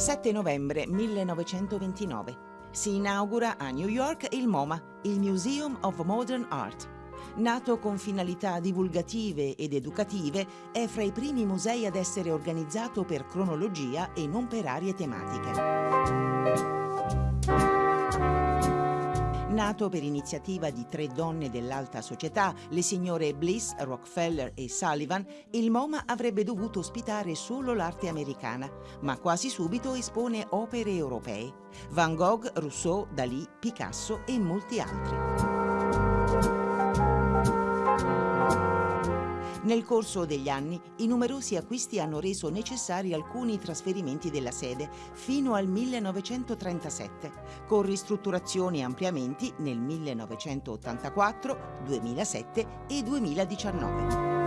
7 novembre 1929. Si inaugura a New York il MoMA, il Museum of Modern Art. Nato con finalità divulgative ed educative, è fra i primi musei ad essere organizzato per cronologia e non per aree tematiche. Nato per iniziativa di tre donne dell'alta società, le signore Bliss, Rockefeller e Sullivan, il MoMA avrebbe dovuto ospitare solo l'arte americana, ma quasi subito espone opere europee. Van Gogh, Rousseau, Dalí, Picasso e molti altri. Nel corso degli anni i numerosi acquisti hanno reso necessari alcuni trasferimenti della sede fino al 1937, con ristrutturazioni e ampliamenti nel 1984, 2007 e 2019.